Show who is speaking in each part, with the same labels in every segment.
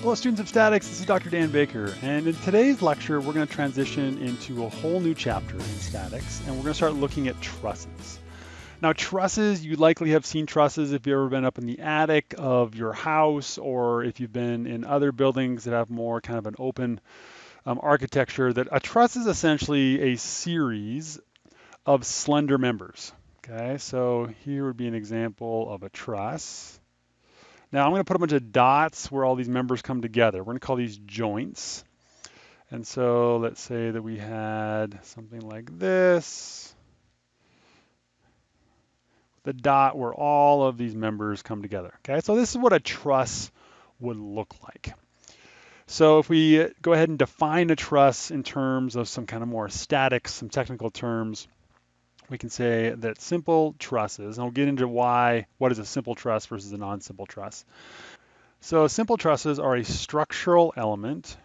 Speaker 1: Hello students of statics, this is Dr. Dan Baker and in today's lecture we're going to transition into a whole new chapter in statics and we're going to start looking at trusses. Now trusses, you likely have seen trusses if you've ever been up in the attic of your house or if you've been in other buildings that have more kind of an open um, architecture that a truss is essentially a series of slender members. Okay, so here would be an example of a truss. Now I'm going to put a bunch of dots where all these members come together. We're going to call these joints. And so let's say that we had something like this. The dot where all of these members come together. Okay, so this is what a truss would look like. So if we go ahead and define a truss in terms of some kind of more static, some technical terms, we can say that simple trusses, and we'll get into why, what is a simple truss versus a non-simple truss. So simple trusses are a structural element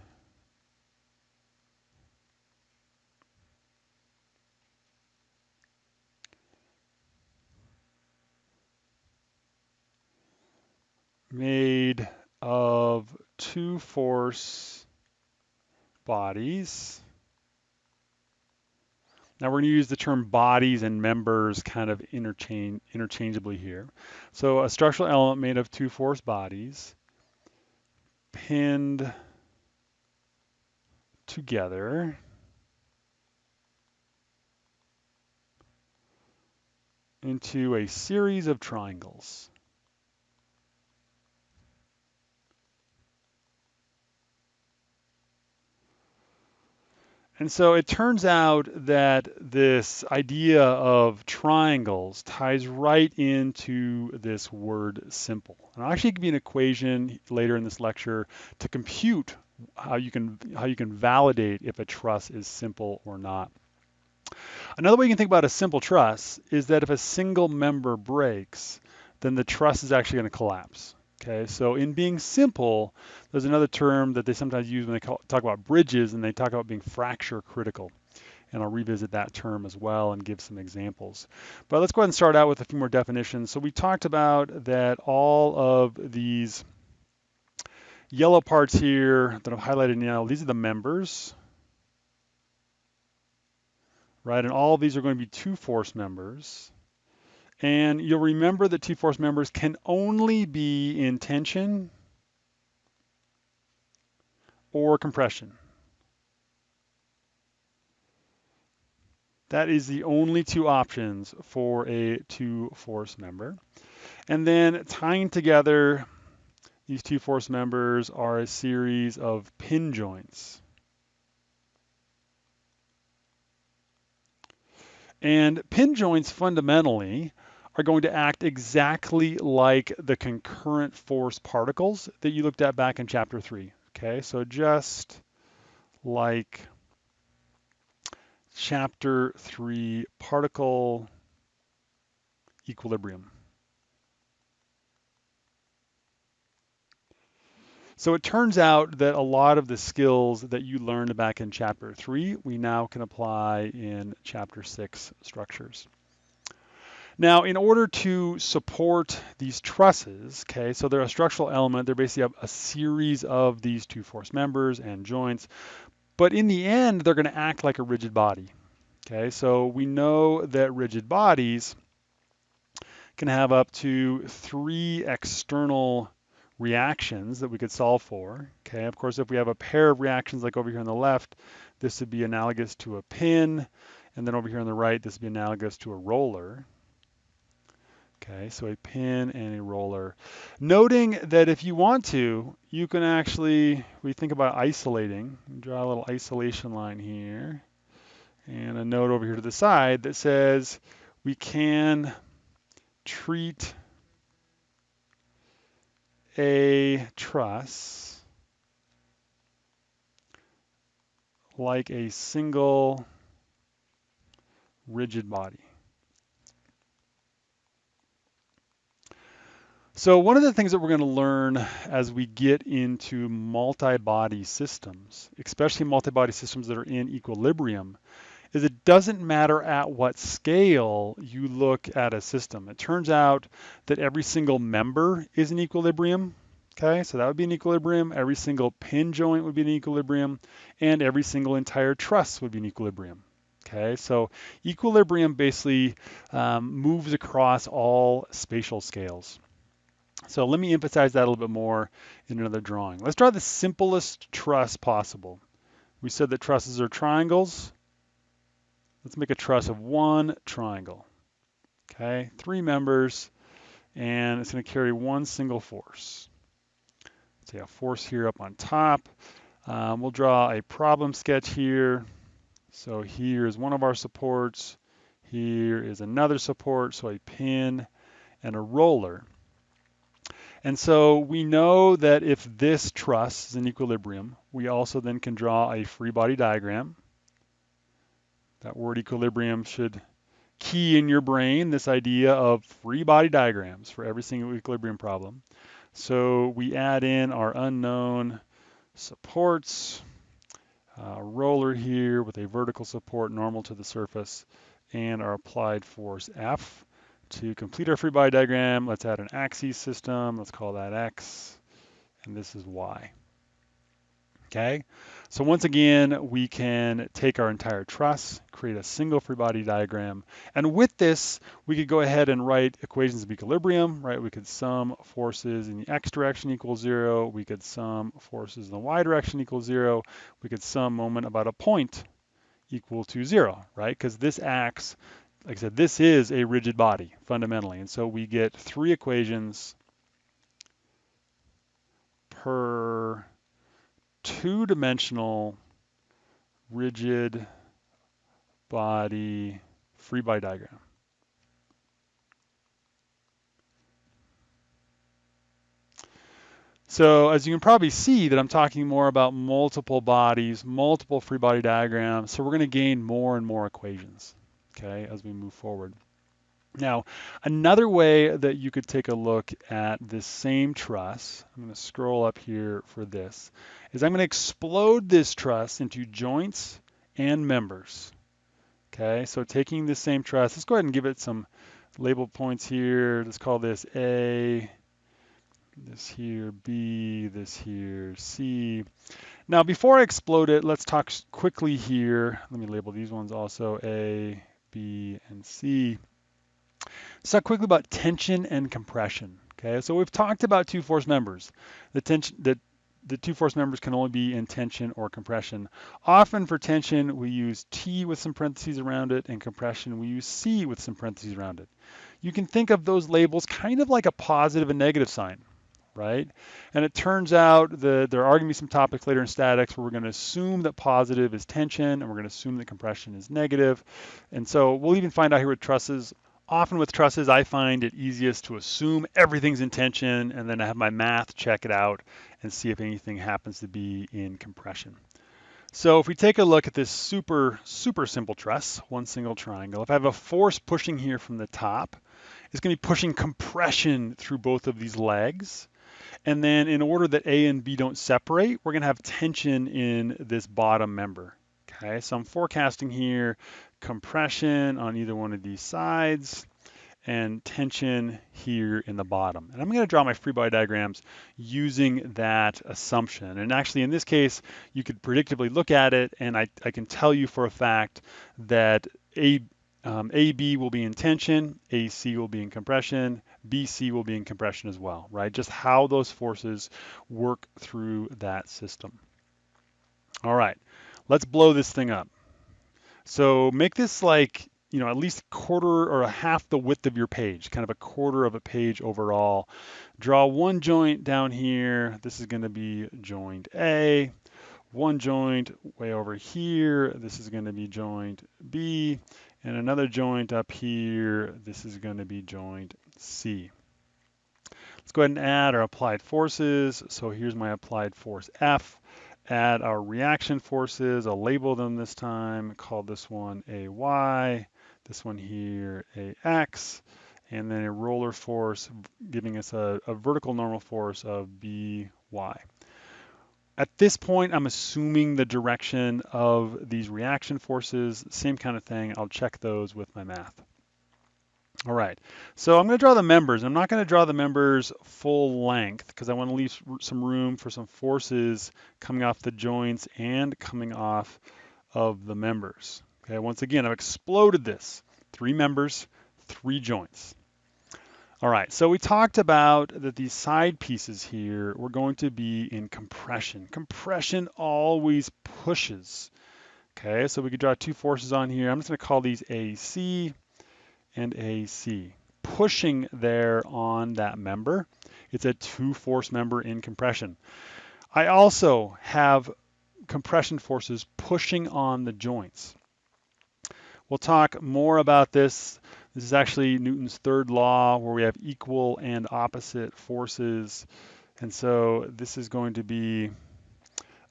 Speaker 1: made of two force bodies now we're going to use the term bodies and members kind of interchange, interchangeably here. So a structural element made of two force bodies pinned together into a series of triangles. And so it turns out that this idea of triangles ties right into this word simple. And I'll actually give you an equation later in this lecture to compute how you can how you can validate if a truss is simple or not. Another way you can think about a simple truss is that if a single member breaks, then the truss is actually going to collapse. Okay, so in being simple, there's another term that they sometimes use when they call, talk about bridges and they talk about being fracture critical. And I'll revisit that term as well and give some examples. But let's go ahead and start out with a few more definitions. So we talked about that all of these yellow parts here that I've highlighted now, these are the members, right? And all these are going to be two force members. And you'll remember that two-force members can only be in tension or compression. That is the only two options for a two-force member. And then tying together these two force members are a series of pin joints. And pin joints fundamentally are going to act exactly like the concurrent force particles that you looked at back in chapter three. Okay, so just like chapter three particle equilibrium. So it turns out that a lot of the skills that you learned back in chapter three, we now can apply in chapter six structures. Now, in order to support these trusses, okay, so they're a structural element, they're basically a, series of these two force members and joints, but in the end, they're going to act like a rigid body. Okay, so we know that rigid bodies can have up to three external reactions that we could solve for. Okay, of course, if we have a pair of reactions like over here on the left, this would be analogous to a pin, and then over here on the right, this would be analogous to a roller. Okay, so a pin and a roller. Noting that if you want to, you can actually, we think about isolating, draw a little isolation line here, and a note over here to the side that says we can treat a truss like a single rigid body. So one of the things that we're going to learn as we get into multi-body systems, especially multi-body systems that are in equilibrium, is it doesn't matter at what scale you look at a system. It turns out that every single member is in equilibrium. Okay, so that would be an equilibrium. Every single pin joint would be an equilibrium, and every single entire truss would be an equilibrium. Okay, so equilibrium basically um, moves across all spatial scales. So let me emphasize that a little bit more in another drawing. Let's draw the simplest truss possible. We said that trusses are triangles. Let's make a truss of one triangle. Okay, three members, and it's going to carry one single force. Say a force here up on top. Um, we'll draw a problem sketch here. So here is one of our supports. Here is another support, so a pin and a roller. And so we know that if this truss is in equilibrium, we also then can draw a free body diagram. That word equilibrium should key in your brain this idea of free body diagrams for every single equilibrium problem. So we add in our unknown supports, uh, roller here with a vertical support normal to the surface, and our applied force F. To complete our free body diagram, let's add an axis system. Let's call that X, and this is Y. Okay, so once again, we can take our entire truss, create a single free body diagram, and with this, we could go ahead and write equations of equilibrium, right? We could sum forces in the x direction equals zero, we could sum forces in the y direction equals zero, we could sum moment about a point equal to zero, right? Because this acts like I said, this is a rigid body fundamentally. And so we get three equations per two-dimensional rigid body free body diagram. So as you can probably see that I'm talking more about multiple bodies, multiple free body diagrams. So we're going to gain more and more equations okay, as we move forward. Now, another way that you could take a look at this same truss, I'm going to scroll up here for this, is I'm going to explode this truss into joints and members. Okay, so taking the same truss, let's go ahead and give it some label points here. Let's call this A, this here B, this here C. Now, before I explode it, let's talk quickly here. Let me label these ones also A, B, and C. Let's talk quickly about tension and compression. Okay, so we've talked about two force members. The tension, the, the two force members can only be in tension or compression. Often for tension, we use T with some parentheses around it, and compression, we use C with some parentheses around it. You can think of those labels kind of like a positive and negative sign right? And it turns out that there are going to be some topics later in statics where we're going to assume that positive is tension and we're going to assume that compression is negative. And so we'll even find out here with trusses. Often with trusses, I find it easiest to assume everything's in tension and then I have my math check it out and see if anything happens to be in compression. So if we take a look at this super, super simple truss, one single triangle, if I have a force pushing here from the top, it's going to be pushing compression through both of these legs. And then in order that A and B don't separate, we're gonna have tension in this bottom member. Okay, so I'm forecasting here compression on either one of these sides and tension here in the bottom. And I'm going to draw my free body diagrams using that assumption. And actually in this case, you could predictably look at it and I, I can tell you for a fact that A, um, AB will be in tension, AC will be in compression, BC will be in compression as well, right? Just how those forces work through that system. All right, let's blow this thing up. So make this like, you know, at least quarter or a half the width of your page, kind of a quarter of a page overall. Draw one joint down here. This is going to be joint A. One joint way over here. This is going to be joint B and another joint up here, this is going to be joint C. Let's go ahead and add our applied forces. So here's my applied force F. Add our reaction forces. I'll label them this time. Call this one AY, this one here AX, and then a roller force giving us a, a vertical normal force of BY. At this point, I'm assuming the direction of these reaction forces, same kind of thing. I'll check those with my math. All right, so I'm going to draw the members. I'm not going to draw the members full length because I want to leave some room for some forces coming off the joints and coming off of the members. Okay, once again, I've exploded this. Three members, three joints. All right, so we talked about that these side pieces here were going to be in compression. Compression always pushes. Okay, so we could draw two forces on here. I'm just going to call these AC and AC. Pushing there on that member, it's a two force member in compression. I also have compression forces pushing on the joints. We'll talk more about this. This is actually Newton's third law where we have equal and opposite forces. And so this is going to be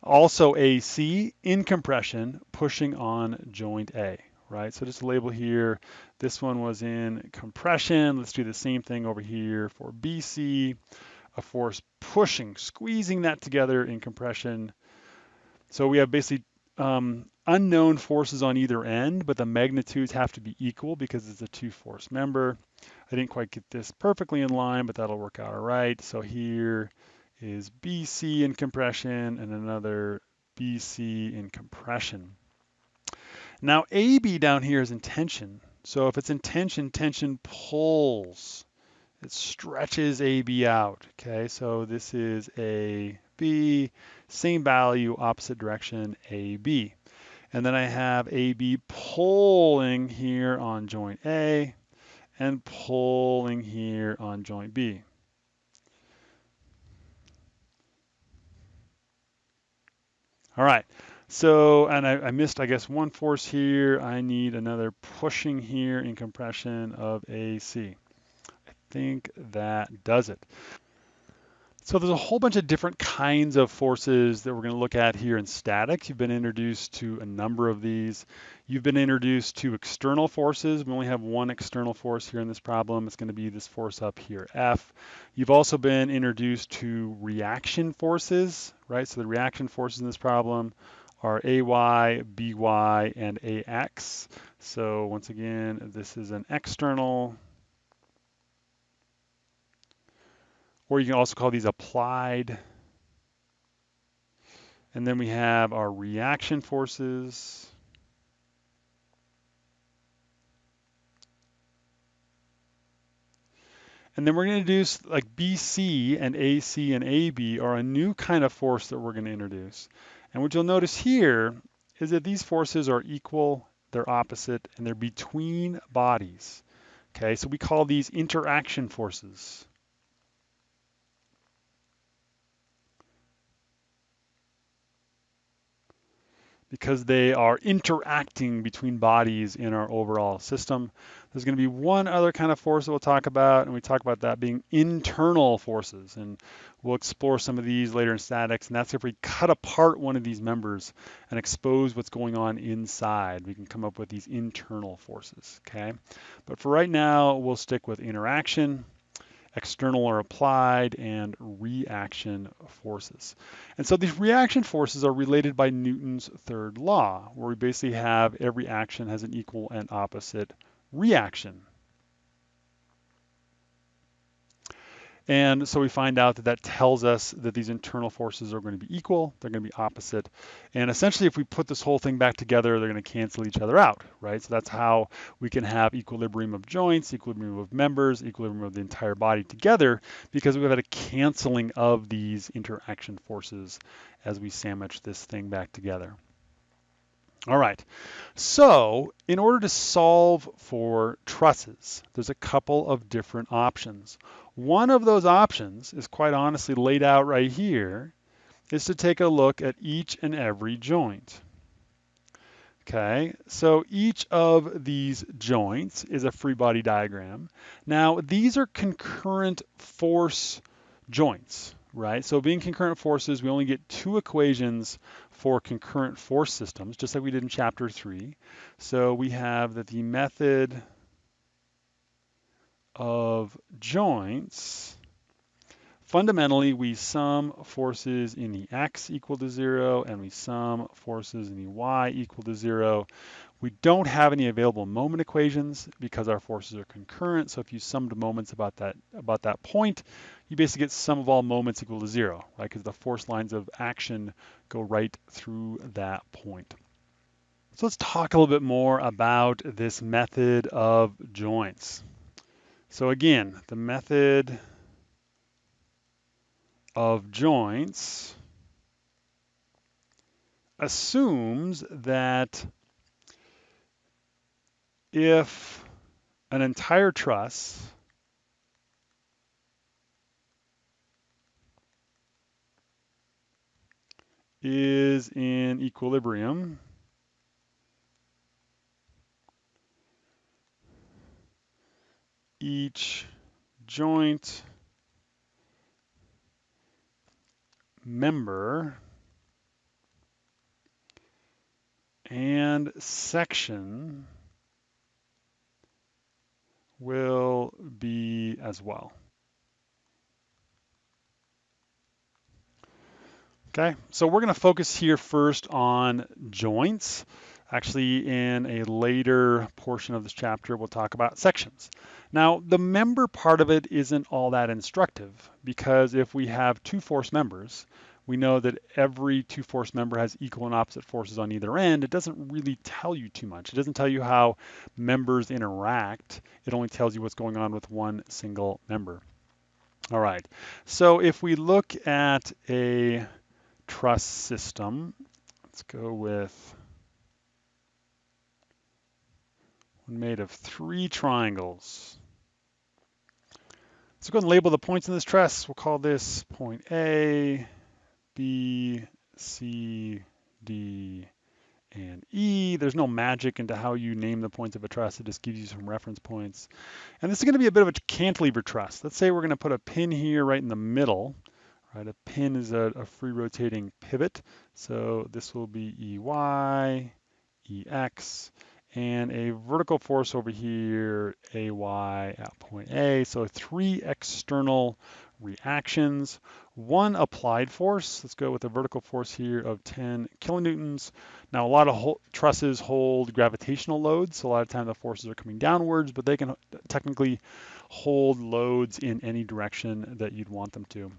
Speaker 1: also AC in compression pushing on joint A right? So just label here, this one was in compression. Let's do the same thing over here for BC, a force pushing, squeezing that together in compression. So we have basically um, unknown forces on either end, but the magnitudes have to be equal because it's a two force member. I didn't quite get this perfectly in line, but that'll work out all right. So here is BC in compression and another BC in compression. Now AB down here is in tension. So if it's in tension, tension pulls. It stretches AB out. Okay, so this is AB, same value, opposite direction, AB. And then I have AB pulling here on joint A and pulling here on joint B. All right, so, and I, I, missed, I guess, one force here. I need another pushing here in compression of AC. I think that does it. So there's a whole bunch of different kinds of forces that we're going to look at here in statics. You've been introduced to a number of these. You've been introduced to external forces. We only have one external force here in this problem. It's going to be this force up here, F. You've also been introduced to reaction forces, right? So the reaction forces in this problem are AY, BY, and AX. So once again, this is an external, or you can also call these applied. And then we have our reaction forces. And then we're going to introduce like BC and AC and AB are a new kind of force that we're going to introduce. And what you'll notice here is that these forces are equal, they're opposite, and they're between bodies. Okay, so we call these interaction forces. Because they are interacting between bodies in our overall system. There's going to be one other kind of force that we'll talk about, and we talk about that being internal forces. And we'll explore some of these later in statics, and that's if we cut apart one of these members and expose what's going on inside. We can come up with these internal forces, okay? But for right now, we'll stick with interaction external or applied, and reaction forces. And so these reaction forces are related by Newton's third law, where we basically have every action has an equal and opposite reaction. And so we find out that that tells us that these internal forces are going to be equal, they're going to be opposite. And essentially, if we put this whole thing back together, they're going to cancel each other out, right? So that's how we can have equilibrium of joints, equilibrium of members, equilibrium of the entire body together, because we've had a canceling of these interaction forces as we sandwich this thing back together. All right, so in order to solve for trusses, there's a couple of different options. One of those options is quite honestly laid out right here, is to take a look at each and every joint. Okay, so each of these joints is a free body diagram. Now, these are concurrent force joints, right? So being concurrent forces, we only get two equations for concurrent force systems, just like we did in chapter three. So we have that the method of joints, fundamentally we sum forces in the x equal to zero and we sum forces in the y equal to zero. We don't have any available moment equations because our forces are concurrent. So if you summed moments about that about that point, you basically get sum of all moments equal to zero, right? Because the force lines of action go right through that point. So let's talk a little bit more about this method of joints. So again, the method of joints assumes that if an entire truss is in equilibrium, each joint member and section will be as well. Okay, so we're going to focus here first on joints. Actually, in a later portion of this chapter, we'll talk about sections. Now, the member part of it isn't all that instructive because if we have two force members, we know that every two force member has equal and opposite forces on either end. It doesn't really tell you too much. It doesn't tell you how members interact. It only tells you what's going on with one single member. All right, so if we look at a truss system, let's go with one made of three triangles. Let's go and label the points in this truss. We'll call this point A, B, C, D, and E. There's no magic into how you name the points of a truss. It just gives you some reference points. And this is going to be a bit of a cantilever truss. Let's say we're going to put a pin here right in the middle. Right, a pin is a, a free rotating pivot. So this will be EY, EX, and a vertical force over here, AY at point A. So three external reactions, one applied force. Let's go with a vertical force here of 10 kilonewtons. Now, a lot of ho trusses hold gravitational loads, so a lot of time the forces are coming downwards, but they can technically hold loads in any direction that you'd want them to.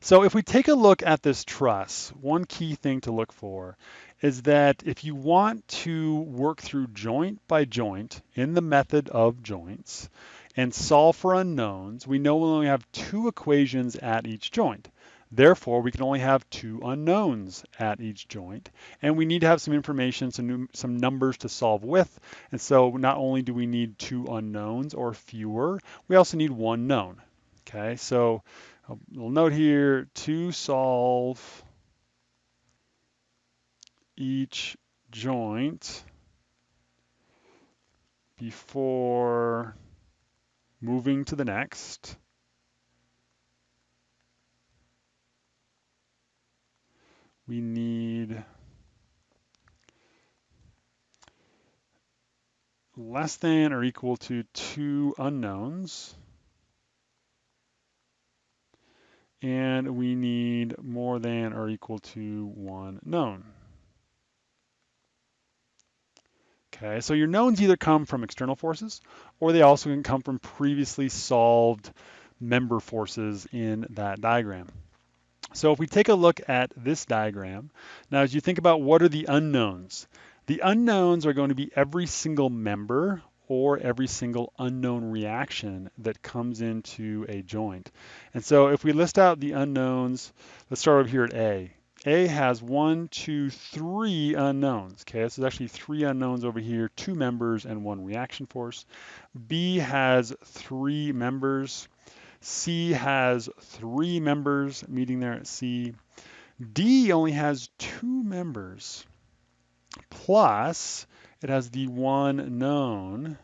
Speaker 1: So if we take a look at this truss, one key thing to look for is that if you want to work through joint by joint in the method of joints and solve for unknowns, we know we only have two equations at each joint. Therefore, we can only have two unknowns at each joint, and we need to have some information, some, some numbers to solve with. And so not only do we need two unknowns or fewer, we also need one known. Okay, so a little note here, to solve each joint before moving to the next. We need less than or equal to two unknowns. And we need more than or equal to one known. Okay, so your knowns either come from external forces or they also can come from previously solved member forces in that diagram. So if we take a look at this diagram, now as you think about what are the unknowns, the unknowns are going to be every single member or every single unknown reaction that comes into a joint. And so if we list out the unknowns, let's start over here at A. A has one, two, three unknowns. Okay, so there's actually three unknowns over here, two members and one reaction force. B has three members. C has three members, meeting there at C. D only has two members, plus it has the one known.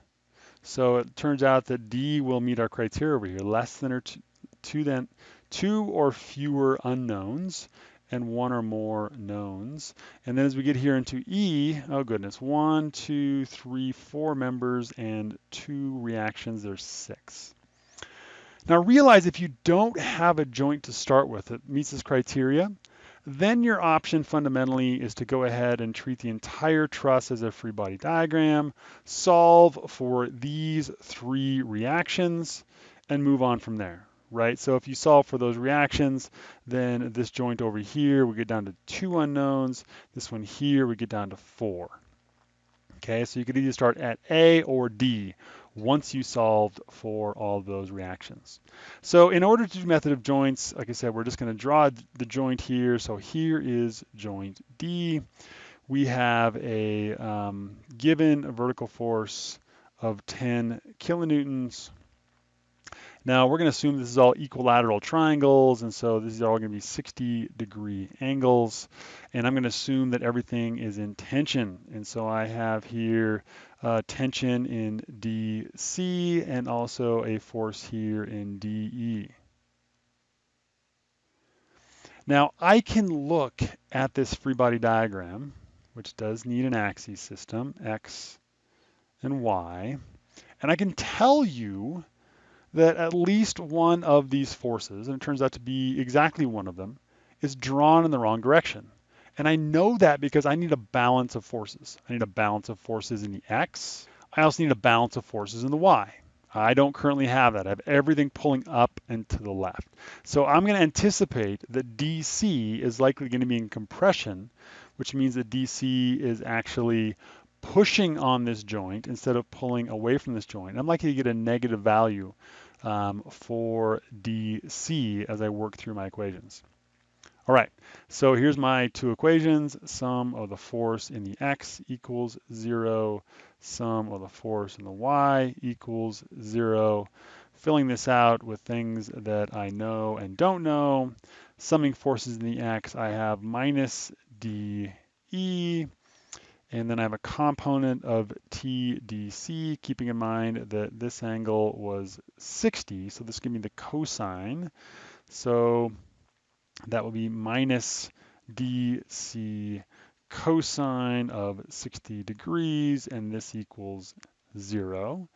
Speaker 1: So it turns out that D will meet our criteria over here, less than or two, two, then, two or fewer unknowns and one or more knowns. And then as we get here into E, oh goodness, one, two, three, four members and two reactions, there's six. Now realize if you don't have a joint to start with that meets this criteria, then your option fundamentally is to go ahead and treat the entire truss as a free body diagram, solve for these three reactions, and move on from there, right? So if you solve for those reactions, then this joint over here, we get down to two unknowns. This one here, we get down to four. Okay, so you could either start at A or D once you solved for all those reactions. So in order to do method of joints, like I said, we're just going to draw the joint here. So here is joint D. We have a um, given a vertical force of 10 kilonewtons now we're going to assume this is all equilateral triangles, and so these are all going to be 60 degree angles. And I'm going to assume that everything is in tension. And so I have here uh, tension in DC and also a force here in DE. Now I can look at this free body diagram, which does need an axis system, X and Y, and I can tell you that at least one of these forces, and it turns out to be exactly one of them, is drawn in the wrong direction. And I know that because I need a balance of forces. I need a balance of forces in the x. I also need a balance of forces in the y. I don't currently have that. I have everything pulling up and to the left. So I'm going to anticipate that DC is likely going to be in compression, which means that DC is actually pushing on this joint instead of pulling away from this joint. I'm likely to get a negative value um, for DC as I work through my equations. All right, so here's my two equations. Sum of the force in the x equals zero. Sum of the force in the y equals zero. Filling this out with things that I know and don't know. Summing forces in the x, I have minus dE and then I have a component of TDC, keeping in mind that this angle was 60. So this gives me the cosine. So that will be minus DC cosine of 60 degrees, and this equals zero.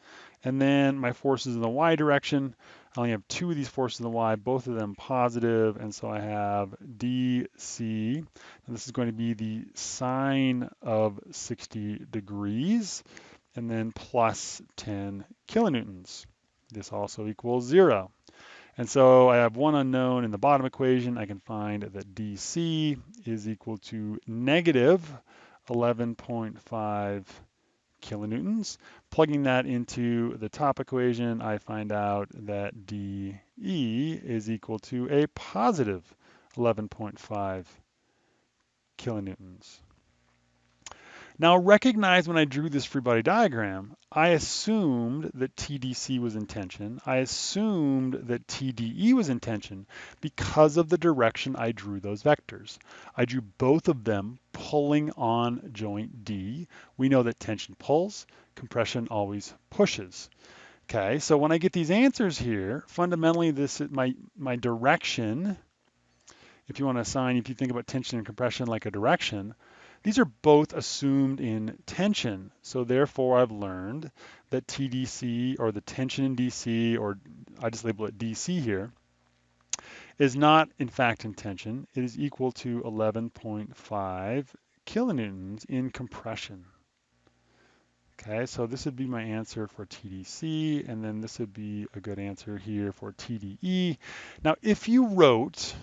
Speaker 1: And then my forces in the y direction, I only have two of these forces in the y, both of them positive, and so I have dc, and this is going to be the sine of 60 degrees, and then plus 10 kilonewtons. This also equals zero. And so I have one unknown in the bottom equation. I can find that dc is equal to negative 11.5 kilonewtons. Plugging that into the top equation, I find out that dE is equal to a positive 11.5 kilonewtons. Now recognize when I drew this free body diagram, I assumed that TDC was in tension. I assumed that TDE was in tension because of the direction I drew those vectors. I drew both of them pulling on joint D. We know that tension pulls, compression always pushes. Okay, so when I get these answers here, fundamentally this is my, my direction, if you want to assign, if you think about tension and compression like a direction, these are both assumed in tension. So therefore I've learned that TDC or the tension in DC, or I just label it DC here, is not in fact in tension. It is equal to 11.5 kilonewtons in compression. Okay, so this would be my answer for TDC, and then this would be a good answer here for TDE. Now, if you wrote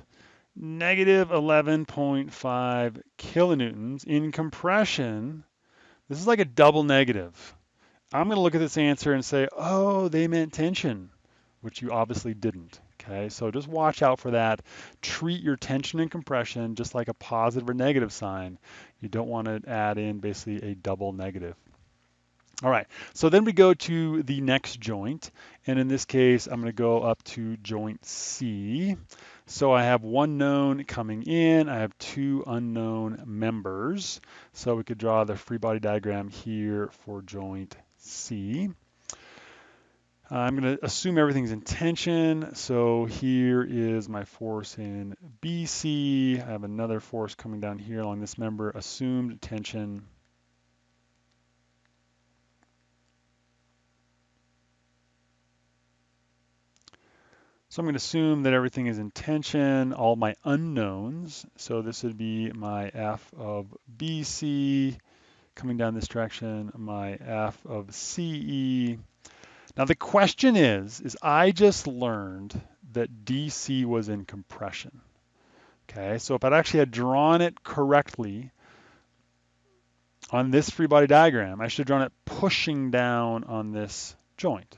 Speaker 1: negative 11.5 kilonewtons in compression. This is like a double negative. I'm going to look at this answer and say, oh, they meant tension, which you obviously didn't. Okay, so just watch out for that. Treat your tension and compression just like a positive or negative sign. You don't want to add in basically a double negative. All right, so then we go to the next joint, and in this case, I'm going to go up to joint C. So I have one known coming in, I have two unknown members. So we could draw the free body diagram here for joint C. I'm going to assume everything's in tension. So here is my force in BC. I have another force coming down here along this member, assumed tension. So I'm going to assume that everything is in tension, all my unknowns. So this would be my f of BC coming down this direction, my f of CE. Now the question is, is I just learned that DC was in compression. Okay, so if I'd actually had drawn it correctly on this free body diagram, I should have drawn it pushing down on this joint.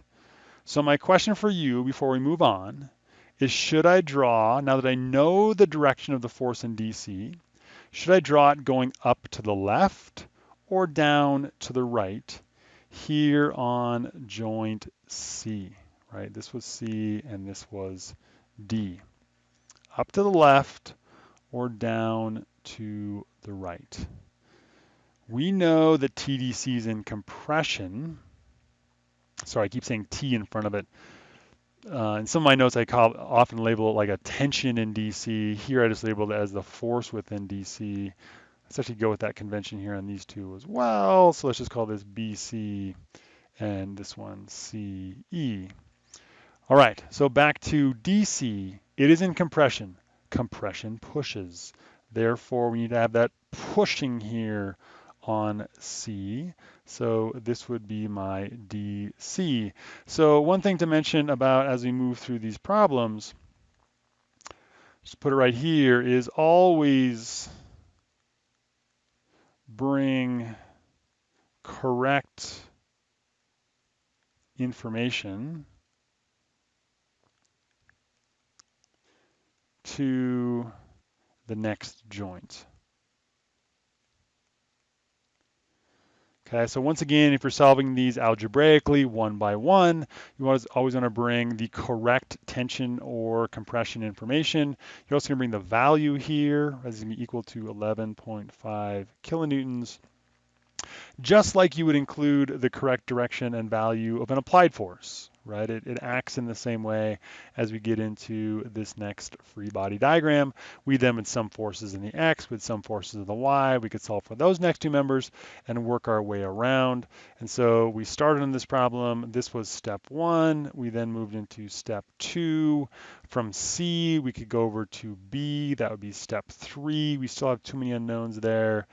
Speaker 1: So my question for you before we move on is should I draw, now that I know the direction of the force in DC, should I draw it going up to the left or down to the right here on joint C, right? This was C and this was D. Up to the left or down to the right. We know that TDC is in compression, sorry, I keep saying T in front of it. Uh, in some of my notes, I call, often label it like a tension in DC. Here, I just labeled it as the force within DC. Let's actually go with that convention here on these two as well. So let's just call this BC and this one CE. All right, so back to DC. It is in compression. Compression pushes. Therefore, we need to have that pushing here on C. So this would be my DC. So one thing to mention about as we move through these problems, just put it right here, is always bring correct information to the next joint. Okay, so once again, if you're solving these algebraically one by one, you always want to bring the correct tension or compression information. You're also going to bring the value here, as going to be equal to 11.5 kilonewtons, just like you would include the correct direction and value of an applied force right? It, it acts in the same way as we get into this next free body diagram. We then with some forces in the X, with some forces in the Y, we could solve for those next two members and work our way around. And so we started on this problem. This was step one. We then moved into step two. From C, we could go over to B. That would be step three. We still have too many unknowns there.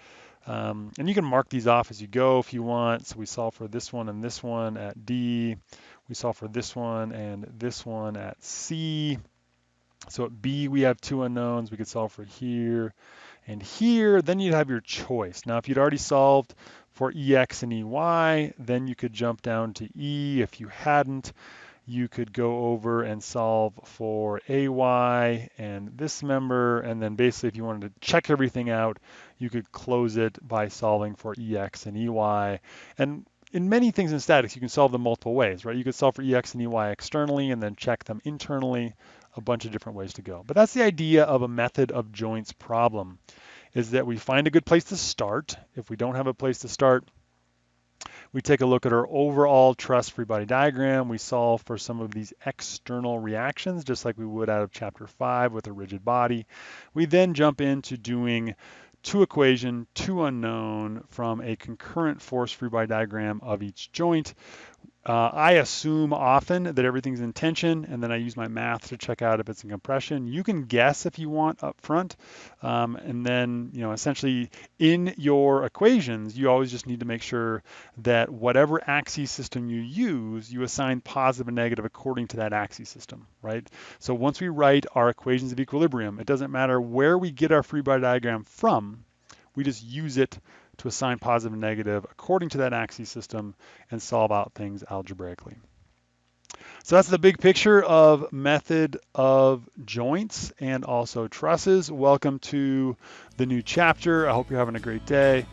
Speaker 1: Um, and you can mark these off as you go if you want. So we solve for this one and this one at D. We solve for this one and this one at C. So at B, we have two unknowns. We could solve for here and here. Then you'd have your choice. Now, if you'd already solved for EX and EY, then you could jump down to E. If you hadn't, you could go over and solve for AY and this member. And then basically, if you wanted to check everything out, you could close it by solving for EX and EY. And in many things in statics, you can solve them multiple ways, right? You could solve for EX and EY externally and then check them internally, a bunch of different ways to go. But that's the idea of a method of joints problem, is that we find a good place to start. If we don't have a place to start, we take a look at our overall truss free body diagram. We solve for some of these external reactions, just like we would out of chapter five with a rigid body. We then jump into doing two equation, two unknown from a concurrent force free body diagram of each joint. Uh, I assume often that everything's in tension, and then I use my math to check out if it's in compression. You can guess if you want up front, um, and then you know essentially in your equations, you always just need to make sure that whatever axis system you use, you assign positive and negative according to that axis system, right? So once we write our equations of equilibrium, it doesn't matter where we get our free body diagram from, we just use it to assign positive and negative according to that axis system and solve out things algebraically. So that's the big picture of method of joints and also trusses. Welcome to the new chapter. I hope you're having a great day